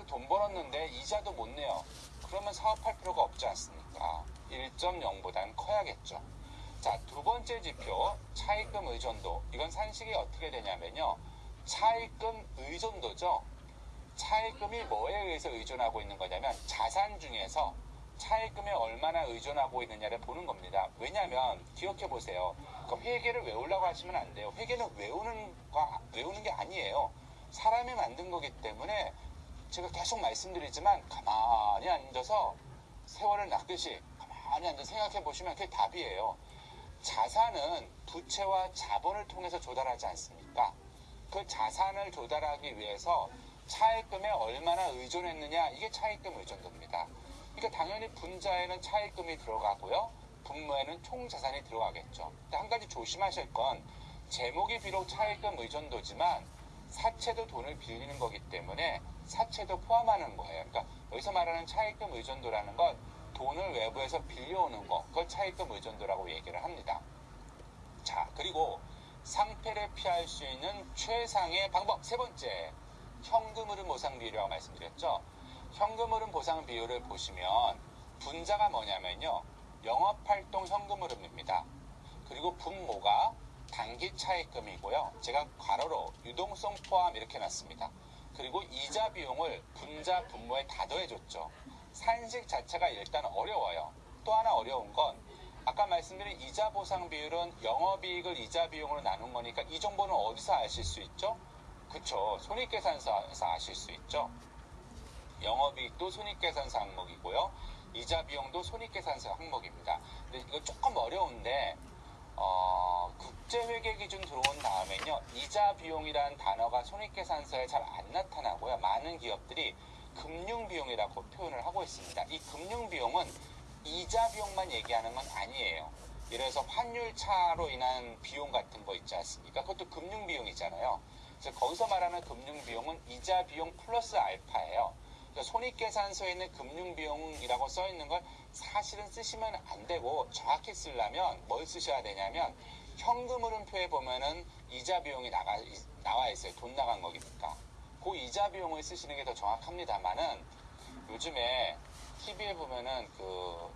아유 돈 벌었는데 이자도 못 내요. 그러면 사업할 필요가 없지 않습니까? 1.0보다는 커야겠죠. 자, 두 번째 지표, 차입금 의존도. 이건 산식이 어떻게 되냐면요. 차입금 의존도죠. 차입금이 뭐에 의해서 의존하고 있는 거냐면 자산 중에서 차입금에 얼마나 의존하고 있느냐를 보는 겁니다. 왜냐하면 기억해 보세요. 그 회계를 외우려고 하시면 안 돼요. 회계는 외우는 거 외우는 게 아니에요. 사람이 만든 거기 때문에 제가 계속 말씀드리지만 가만히 앉아서 세월을 낚듯이 가만히 앉아서 생각해 보시면 그게 답이에요. 자산은 부채와 자본을 통해서 조달하지 않습니까? 그 자산을 조달하기 위해서 차입금에 얼마나 의존했느냐 이게 차입금 의존도입니다. 그러니까 당연히 분자에는 차입금이 들어가고요. 분모에는 총 자산이 들어가겠죠. 한 가지 조심하실 건 제목이 비록 차입금 의존도지만 사채도 돈을 빌리는 거기 때문에 사채도 포함하는 거예요. 그러니까 여기서 말하는 차입금 의존도라는 건 돈을 외부에서 빌려오는 거, 그걸 차입금 의존도라고 얘기를 합니다. 자, 그리고 상패를 피할 수 있는 최상의 방법 세 번째, 현금 흐름 보상 비율이라고 말씀드렸죠. 현금 흐름 보상 비율을 보시면 분자가 뭐냐면요, 영업활동 현금 흐름입니다. 그리고 분모가 단기 차입금이고요. 제가 괄호로 유동성 포함 이렇게 놨습니다. 그리고 이자 비용을 분자 분모에 다 더해줬죠. 산식 자체가 일단 어려워요. 또 하나 어려운 건 아까 말씀드린 이자 보상 비율은 영업이익을 이자 비용으로 나눈 거니까 이 정보는 어디서 아실 수 있죠? 그쵸. 손익계산서에서 아실 수 있죠. 영업이익도 손익계산서 항목이고요. 이자 비용도 손익계산서 항목입니다. 근데 이거 조금 어려운데 어, 국제회계 기준 들어온 다음에는요, 이자 비용이라는 단어가 손익계산서에 잘 안 나타나고요. 많은 기업들이 금융 비용이라고 표현을 하고 있습니다. 이 금융 비용은 이자 비용만 얘기하는 건 아니에요. 예를 들어서 환율 차로 인한 비용 같은 거 있지 않습니까? 그것도 금융 비용이잖아요. 그래서 거기서 말하는 금융 비용은 이자 비용 플러스 알파예요. 그래서 손익계산서에 있는 금융비용이라고 써 있는 걸 사실은 쓰시면 안 되고 정확히 쓰려면 뭘 쓰셔야 되냐면 현금 흐름표에 보면은 이자 비용이 나가, 나와 있어요. 돈 나간 거니까. 그 이자 비용을 쓰시는 게 더 정확합니다만은 요즘에 TV에 보면은 그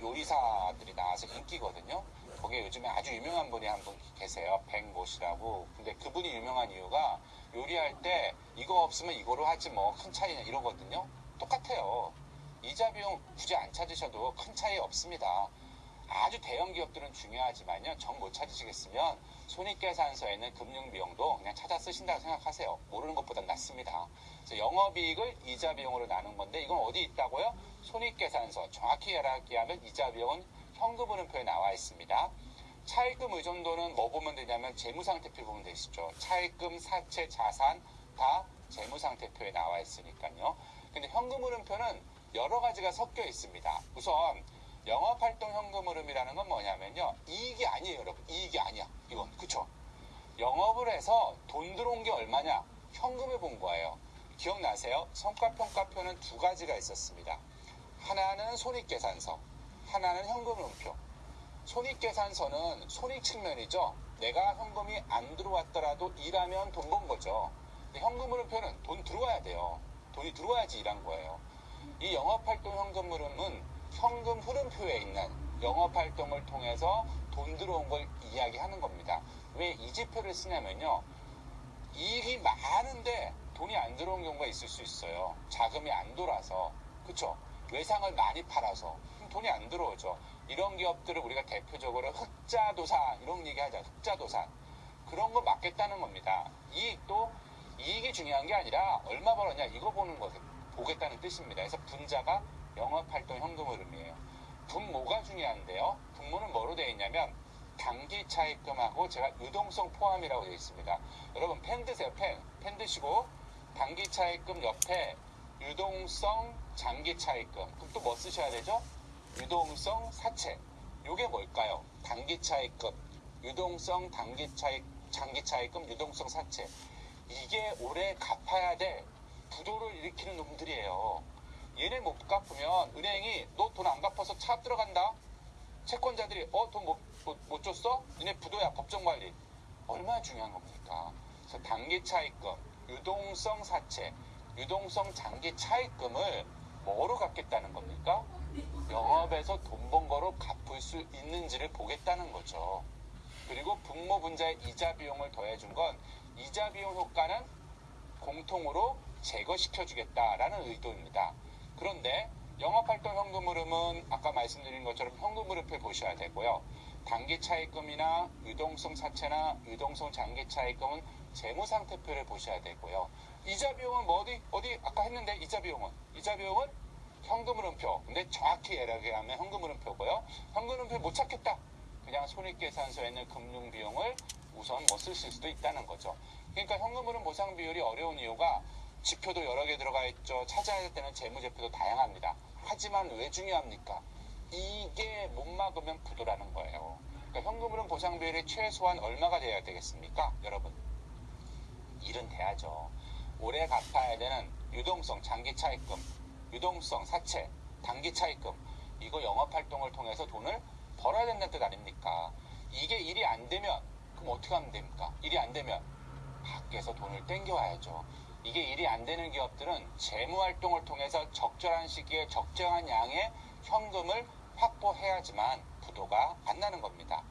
요리사들이 나와서 인기거든요. 거기에 요즘에 아주 유명한 분이 한 분 계세요. 백모씨라고. 근데 그분이 유명한 이유가 요리할 때 이거 없으면 이거로 하지 뭐 큰 차이냐 이러거든요. 똑같아요. 이자 비용 굳이 안 찾으셔도 큰 차이 없습니다. 아주 대형 기업들은 중요하지만요. 정 못 찾으시겠으면 손익계산서에는 금융비용도 그냥 찾아 쓰신다고 생각하세요. 모르는 것보다 낫습니다. 그래서 영업이익을 이자 비용으로 나눈 건데 이건 어디 있다고요? 손익계산서 정확히 이야기하면 이자 비용은 현금흐름표에 나와 있습니다. 차입금 의존도는 뭐 보면 되냐면 재무상태표 보면 되시죠. 차입금, 사채, 자산 다 재무상태표에 나와 있으니까요. 근데 현금흐름표는 여러 가지가 섞여 있습니다. 우선 영업활동 현금흐름이라는 건 뭐냐면요. 이익이 아니에요, 여러분. 이익이 아니야. 이건. 그쵸? 영업을 해서 돈 들어온 게 얼마냐? 현금을 본 거예요. 기억나세요? 성과평가표는 두 가지가 있었습니다. 하나는 손익계산서, 하나는 현금흐름표. 손익계산서는 손익 측면이죠. 내가 현금이 안 들어왔더라도 일하면 돈 번 거죠. 근데 현금흐름표는 돈 들어와야 돼요. 돈이 들어와야지 일한 거예요. 이 영업활동 현금흐름은 현금 흐름표에 있는 영업활동을 통해서 돈 들어온 걸 이야기하는 겁니다. 왜 이 지표를 쓰냐면요. 이익이 많은데 돈이 안 들어온 경우가 있을 수 있어요. 자금이 안 돌아서. 그쵸? 외상을 많이 팔아서. 돈이 안 들어오죠. 이런 기업들을 우리가 대표적으로 흑자도산, 이런 얘기 하자. 흑자도산. 그런 거 막겠다는 겁니다. 이익도, 이익이 중요한 게 아니라 얼마 벌었냐, 이거 보는 거, 보겠다는 뜻입니다. 그래서 분자가 영업활동 현금 흐름이에요. 분모가 중요한데요. 분모는 뭐로 되어 있냐면 단기 차입금하고 제가 유동성 포함이라고 되어 있습니다. 여러분 펜 드세요. 펜. 펜 드시고 단기 차입금 옆에 유동성 장기 차입금. 그럼 또 뭐 쓰셔야 되죠? 유동성 사채. 요게 뭘까요? 단기 차입금, 유동성 단기 차입, 장기 차입금, 유동성 사채. 이게 올해 갚아야 될 부도를 일으키는 놈들이에요. 얘네 못 갚으면 은행이 너 돈 안 갚아서 차 들어간다. 채권자들이 어 돈 못 못, 못 줬어? 니네 부도야 법정 관리. 얼마나 중요한 겁니까? 그래서 단기 차익금, 유동성 사채 유동성 장기 차입금을 뭐로 갚겠다는 겁니까? 영업에서 돈 번 거로 갚을 수 있는지를 보겠다는 거죠. 그리고 분모 분자의 이자 비용을 더해준 건 이자 비용 효과는 공통으로 제거시켜 주겠다라는 의도입니다. 그런데 영업활동 현금 흐름은 아까 말씀드린 것처럼 현금 흐름표 보셔야 되고요. 단기 차입금이나 유동성 사채나 유동성 장기 차입금은 재무상태표를 보셔야 되고요. 이자 비용은 뭐 어디 어디 아까 했는데 이자 비용은 이자 비용은 현금 흐름표. 근데 정확히 얘기하면 현금 흐름표고요. 현금 흐름표 못 찾겠다. 그냥 손익계산서에 있는 금융 비용을 우선 뭐 쓰실 수도 있다는 거죠. 그러니까 현금 흐름 보상 비율이 어려운 이유가 지표도 여러 개 들어가 있죠. 찾아야 될 때는 재무제표도 다양합니다. 하지만 왜 중요합니까? 이게 못 막으면 부도라는 거예요. 그러니까 현금 흐름 보상 비율이 최소한 얼마가 돼야 되겠습니까? 여러분. 일은 돼야죠. 올해 갚아야 되는 유동성 장기 차입금, 유동성 사채, 단기 차입금 이거 영업 활동을 통해서 돈을 벌어야 된다는 뜻 아닙니까? 이게 일이 안 되면 그럼 어떻게 하면 됩니까? 일이 안 되면 밖에서 돈을 땡겨와야죠. 이게 일이 안 되는 기업들은 재무 활동을 통해서 적절한 시기에 적정한 양의 현금을 확보해야지만 부도가 안 나는 겁니다.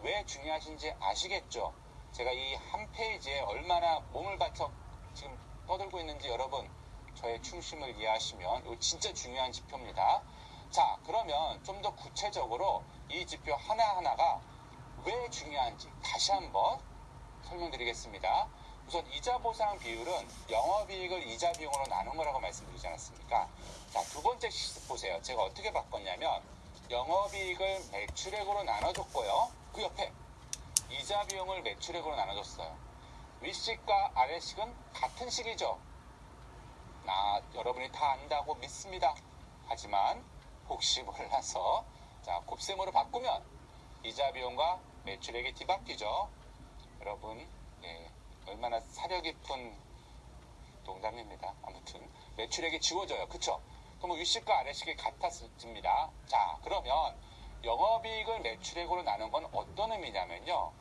왜 중요하신지 아시겠죠? 제가 이 한 페이지에 얼마나 몸을 바쳐 지금 떠들고 있는지 여러분 저의 충심을 이해하시면 이거 진짜 중요한 지표입니다. 자, 그러면 좀 더 구체적으로 이 지표 하나하나가 왜 중요한지 다시 한번 설명드리겠습니다. 우선 이자 보상 비율은 영업이익을 이자 비용으로 나눈 거라고 말씀드리지 않았습니까? 자, 두 번째 시 보세요. 제가 어떻게 바꿨냐면 영업이익을 매출액으로 나눠줬고요. 그 옆에 이자 비용을 매출액으로 나눠줬어요. 윗식과 아래식은 같은 식이죠. 나 여러분이 다 안다고 믿습니다. 하지만 혹시 몰라서 자 곱셈으로 바꾸면 이자 비용과 매출액이 뒤바뀌죠. 여러분 예, 얼마나 사려 깊은 농담입니다. 아무튼 매출액이 지워져요. 그쵸? 그럼 윗식과 아래식이 같았습니다. 자 그러면 영업이익을 매출액으로 나눈 건 어떤 의미냐면요.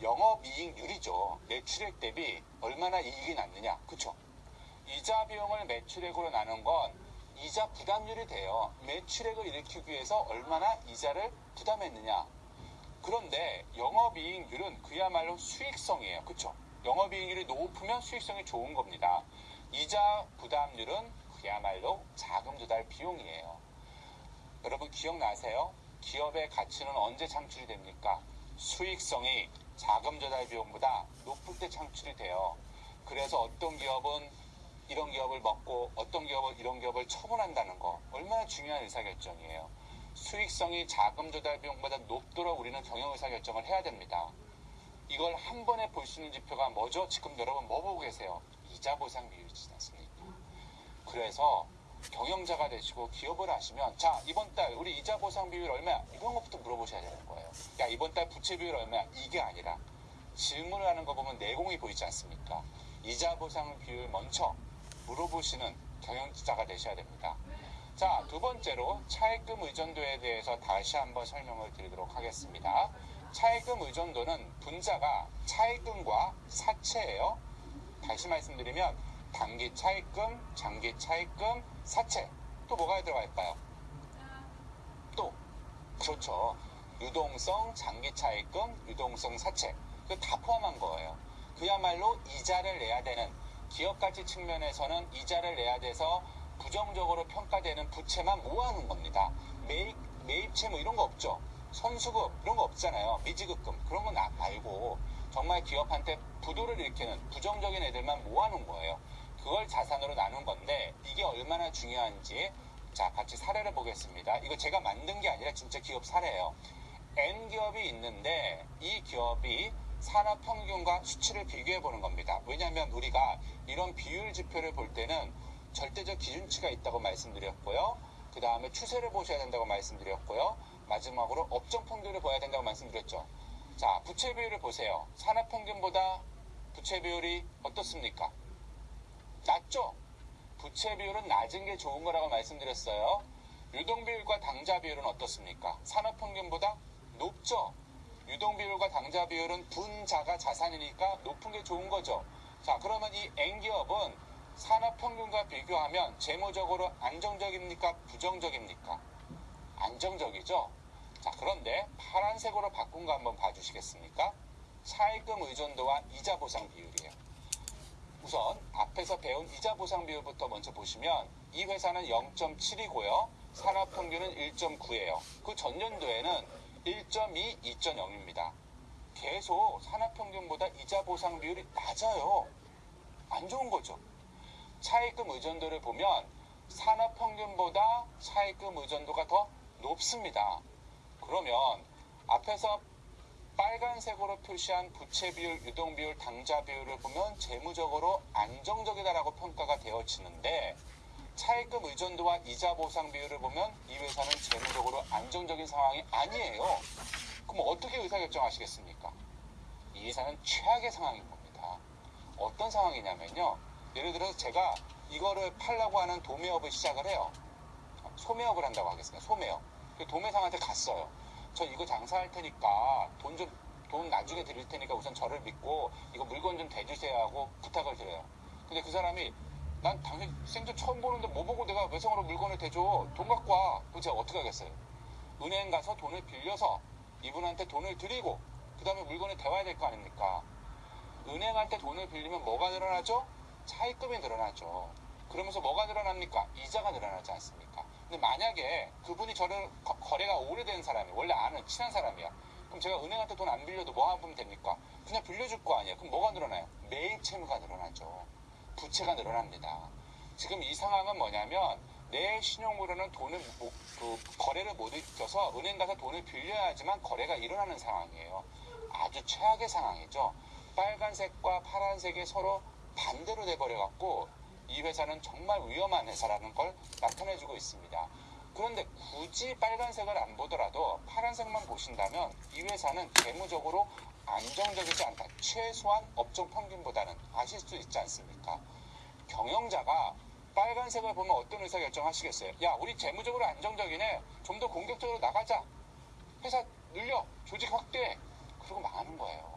영업이익률이죠. 매출액 대비 얼마나 이익이 났느냐. 그쵸? 이자 비용을 매출액으로 나눈 건 이자 부담률이 돼요. 매출액을 일으키기 위해서 얼마나 이자를 부담했느냐. 그런데 영업이익률은 그야말로 수익성이에요. 그쵸? 영업이익률이 높으면 수익성이 좋은 겁니다. 이자 부담률은 그야말로 자금 조달 비용이에요. 여러분 기억나세요? 기업의 가치는 언제 창출이 됩니까? 수익성이 자금 조달 비용보다 높을 때 창출이 돼요. 그래서 어떤 기업은 이런 기업을 먹고 어떤 기업은 이런 기업을 처분한다는 거 얼마나 중요한 의사결정이에요. 수익성이 자금 조달 비용보다 높도록 우리는 경영 의사 결정을 해야 됩니다. 이걸 한 번에 볼 수 있는 지표가 뭐죠? 지금 여러분 뭐 보고 계세요? 이자 보상 비율이지 않습니까? 그래서 경영자가 되시고 기업을 하시면 자 이번 달 우리 이자 보상 비율 얼마야? 이런 것부터 물어보셔야 되는 거예요. 야 이번 달 부채 비율 얼마야? 이게 아니라 질문을 하는 거 보면 내공이 보이지 않습니까? 이자 보상 비율 먼저 물어보시는 경영자가 되셔야 됩니다. 자, 두 번째로 차입금 의존도에 대해서 다시 한번 설명을 드리도록 하겠습니다. 차입금 의존도는 분자가 차입금과 사채예요. 다시 말씀드리면 단기 차입금, 장기 차입금, 사채. 또 뭐가 들어갈까요? 또 그렇죠. 유동성 장기 차입금, 유동성 사채. 그 다 포함한 거예요. 그야말로 이자를 내야 되는 기업 가치 측면에서는 이자를 내야 돼서 부정적으로 평가되는 부채만 모아놓은 겁니다. 매입, 매입채 뭐 이런 거 없죠. 선수급 이런 거 없잖아요. 미지급금 그런 건 말고 정말 기업한테 부도를 일으키는 부정적인 애들만 모아놓은 거예요. 그걸 자산으로 나눈 건데 이게 얼마나 중요한지 자 같이 사례를 보겠습니다. 이거 제가 만든 게 아니라 진짜 기업 사례예요. N 기업이 있는데 이 기업이 산업 평균과 수치를 비교해 보는 겁니다. 왜냐하면 우리가 이런 비율 지표를 볼 때는 절대적 기준치가 있다고 말씀드렸고요. 그 다음에 추세를 보셔야 된다고 말씀드렸고요. 마지막으로 업종 평균을 봐야 된다고 말씀드렸죠. 자, 부채 비율을 보세요. 산업 평균보다 부채 비율이 어떻습니까? 낮죠? 부채 비율은 낮은 게 좋은 거라고 말씀드렸어요. 유동 비율과 당자 비율은 어떻습니까? 산업 평균보다 높죠? 유동 비율과 당자 비율은 분자가 자산이니까 높은 게 좋은 거죠. 자, 그러면 이 N기업은 산업평균과 비교하면 재무적으로 안정적입니까? 부정적입니까? 안정적이죠? 자, 그런데 파란색으로 바꾼 거 한번 봐주시겠습니까? 차입금 의존도와 이자 보상 비율이에요. 우선 앞에서 배운 이자 보상 비율부터 먼저 보시면 이 회사는 0.7이고요. 산업 평균은 1.9예요. 그 전년도에는 1.2, 2.0입니다. 계속 산업 평균보다 이자 보상 비율이 낮아요. 안 좋은 거죠. 차입금 의존도를 보면 산업평균보다 차입금 의존도가 더 높습니다. 그러면 앞에서 빨간색으로 표시한 부채 비율, 유동 비율, 당좌 비율을 보면 재무적으로 안정적이다라고 평가가 되어지는데 차입금 의존도와 이자 보상 비율을 보면 이 회사는 재무적으로 안정적인 상황이 아니에요. 그럼 어떻게 의사결정하시겠습니까? 이 회사는 최악의 상황인 겁니다. 어떤 상황이냐면요. 예를 들어서 제가 이거를 팔라고 하는 도매업을 시작을 해요. 소매업을 한다고 하겠습니다. 소매업. 그 도매상한테 갔어요. 저 이거 장사할 테니까 돈 좀, 돈 나중에 드릴 테니까 우선 저를 믿고 이거 물건 좀 대주세요 하고 부탁을 드려요. 근데 그 사람이 난 당신 생전 처음 보는데 뭐 보고 내가 외성으로 물건을 대줘. 돈 갖고 와. 그럼 제가 어떻게 하겠어요? 은행 가서 돈을 빌려서 이분한테 돈을 드리고 그 다음에 물건을 대와야 될 거 아닙니까? 은행한테 돈을 빌리면 뭐가 늘어나죠? 차입금이 늘어나죠. 그러면서 뭐가 늘어납니까? 이자가 늘어나지 않습니까? 근데 만약에 그분이 저를 거, 거래가 오래된 사람이 원래 아는 친한 사람이야. 그럼 제가 은행한테 돈 안 빌려도 뭐 하면 됩니까? 그냥 빌려줄 거 아니에요. 그럼 뭐가 늘어나요? 매입 채무가 늘어나죠. 부채가 늘어납니다. 지금 이 상황은 뭐냐면 내 신용으로는 돈을 못, 그 거래를 못 일으켜서 은행 가서 돈을 빌려야지만 거래가 일어나는 상황이에요. 아주 최악의 상황이죠. 빨간색과 파란색이 서로 반대로 돼버려 갖고 이 회사는 정말 위험한 회사라는 걸 나타내주고 있습니다. 그런데 굳이 빨간색을 안 보더라도 파란색만 보신다면 이 회사는 재무적으로 안정적이지 않다. 최소한 업종 평균보다는 아실 수 있지 않습니까? 경영자가 빨간색을 보면 어떤 의사 결정 하시겠어요? 야, 우리 재무적으로 안정적이네. 좀 더 공격적으로 나가자. 회사 늘려. 조직 확대. 그러고 망하는 거예요.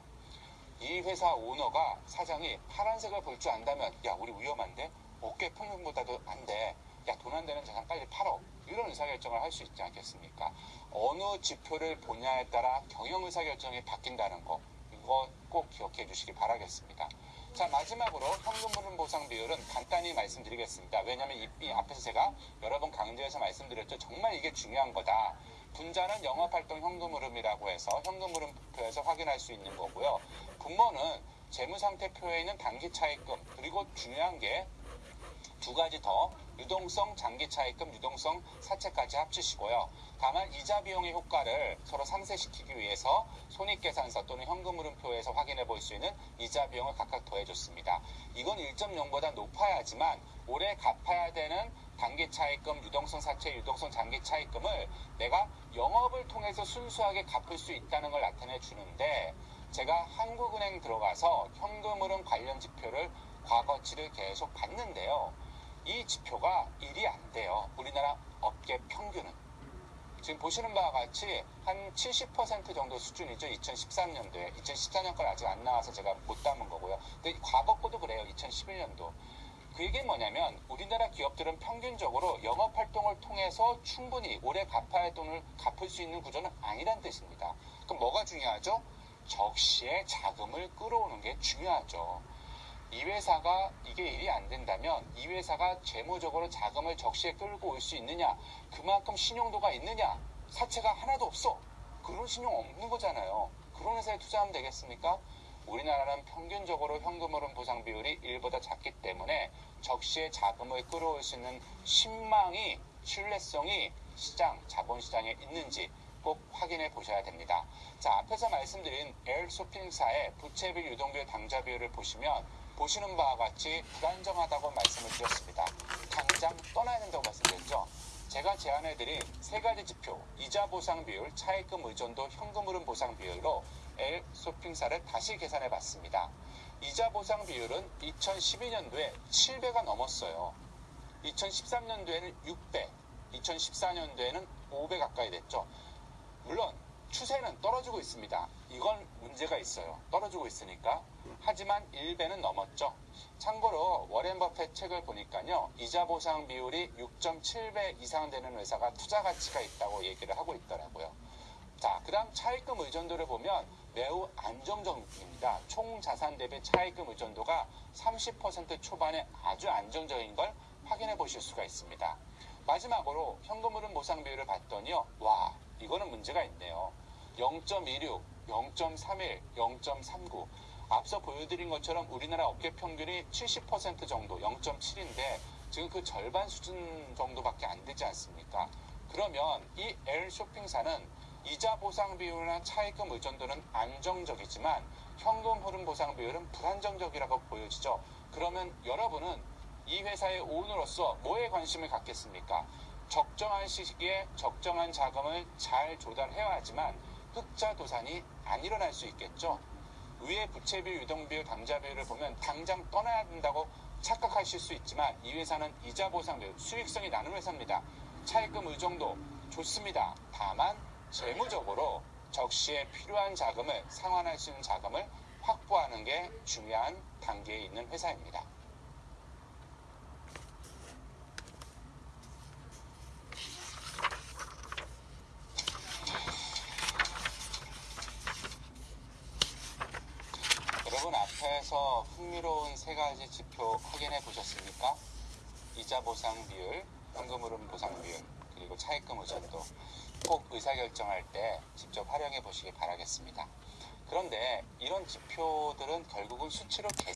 이 회사 오너가 사장이 파란색을 볼 줄 안다면 야 우리 위험한데 어깨 평균보다도 안 돼. 야 돈 안 되는 자산 빨리 팔어. 이런 의사결정을 할 수 있지 않겠습니까? 어느 지표를 보냐에 따라 경영 의사결정이 바뀐다는 거 이거 꼭 기억해 주시기 바라겠습니다. 자 마지막으로 현금 흐름 보상 비율은 간단히 말씀드리겠습니다. 왜냐하면 이, 이 앞에서 제가 여러 번 강조해서 말씀드렸죠. 정말 이게 중요한 거다. 분자는 영업활동 현금 흐름이라고 해서 현금 흐름표에서 확인할 수 있는 거고요. 분모는 재무상태표에 있는 단기 차입금 그리고 중요한 게 두 가지 더 유동성 장기 차입금, 유동성 사채까지 합치시고요. 다만 이자 비용의 효과를 서로 상쇄시키기 위해서 손익계산서 또는 현금흐름표에서 확인해 볼 수 있는 이자 비용을 각각 더해줬습니다. 이건 1.0보다 높아야지만 올해 갚아야 되는 단기 차입금, 유동성 사채, 유동성 장기 차입금을 내가 영업을 통해서 순수하게 갚을 수 있다는 걸 나타내 주는데 제가 한국은행 들어가서 현금 흐름 관련 지표를 과거치를 계속 봤는데요. 이 지표가 일이 안 돼요. 우리나라 업계 평균은. 지금 보시는 바와 같이 한 70% 정도 수준이죠. 2013년도에. 2014년 건 아직 안 나와서 제가 못 담은 거고요. 근데 과거 거도 그래요. 2011년도. 그 얘기 뭐냐면 우리나라 기업들은 평균적으로 영업 활동을 통해서 충분히 올해 갚아야 할 돈을 갚을 수 있는 구조는 아니란 뜻입니다. 그럼 뭐가 중요하죠? 적시에 자금을 끌어오는 게 중요하죠. 이 회사가 이게 일이 안 된다면 이 회사가 재무적으로 자금을 적시에 끌고 올 수 있느냐 그만큼 신용도가 있느냐 사채가 하나도 없어 그런 신용 없는 거잖아요 그런 회사에 투자하면 되겠습니까 우리나라는 평균적으로 현금 흐름 보상 비율이 1보다 작기 때문에 적시에 자금을 끌어올 수 있는 신망이 신뢰성이 시장 자본시장에 있는지 꼭 확인해 보셔야 됩니다. 자, 앞에서 말씀드린 에일 쇼핑사의 부채비 유동비율 당좌 비율을 보시면 보시는 바와 같이 불안정하다고 말씀을 드렸습니다. 당장 떠나야 된다고 말씀드렸죠. 제가 제안해드린 세 가지 지표, 이자 보상 비율, 차입금 의존도, 현금 흐름 보상 비율로 L 쇼핑사를 다시 계산해 봤습니다. 이자 보상 비율은 2012년도에 7배가 넘었어요. 2013년도에는 6배, 2014년도에는 5배 가까이 됐죠. 물론 추세는 떨어지고 있습니다. 이건 문제가 있어요. 떨어지고 있으니까 하지만 1배는 넘었죠. 참고로 워렌 버핏 책을 보니까요. 이자 보상 비율이 6.7배 이상 되는 회사가 투자 가치가 있다고 얘기를 하고 있더라고요. 자, 그다음 차입금 의존도를 보면 매우 안정적입니다. 총 자산 대비 차입금 의존도가 30% 초반에 아주 안정적인 걸 확인해 보실 수가 있습니다. 마지막으로 현금 흐름 보상 비율을 봤더니요. 와, 이거는 문제가 있네요. 0.16, 0.31, 0.39. 앞서 보여드린 것처럼 우리나라 업계 평균이 70% 정도, 0.7인데 지금 그 절반 수준 정도밖에 안 되지 않습니까? 그러면 이 L 쇼핑사는 이자 보상 비율이나 차입금 의존도는 안정적이지만 현금 흐름 보상 비율은 불안정적이라고 보여지죠. 그러면 여러분은 이 회사의 오너로서 뭐에 관심을 갖겠습니까? 적정한 시기에 적정한 자금을 잘 조달해야 하지만 흑자 도산이 안 일어날 수 있겠죠. 위의 부채 비율, 유동 비율, 당좌 비율을 보면 당장 떠나야 된다고 착각하실 수 있지만 이 회사는 이자 보상 비율, 수익성이 나는 회사입니다. 차입금 의존도 좋습니다. 다만 재무적으로 적시에 필요한 자금을 상환할 수 있는 자금을 확보하는 게 중요한 단계에 있는 회사입니다. 여러분 앞에서 흥미로운 세 가지 지표 확인해 보셨습니까? 이자 보상 비율, 현금 흐름 보상 비율, 그리고 차입금 의존도 꼭 의사결정할 때 직접 활용해 보시기 바라겠습니다. 그런데 이런 지표들은 결국은 수치로 계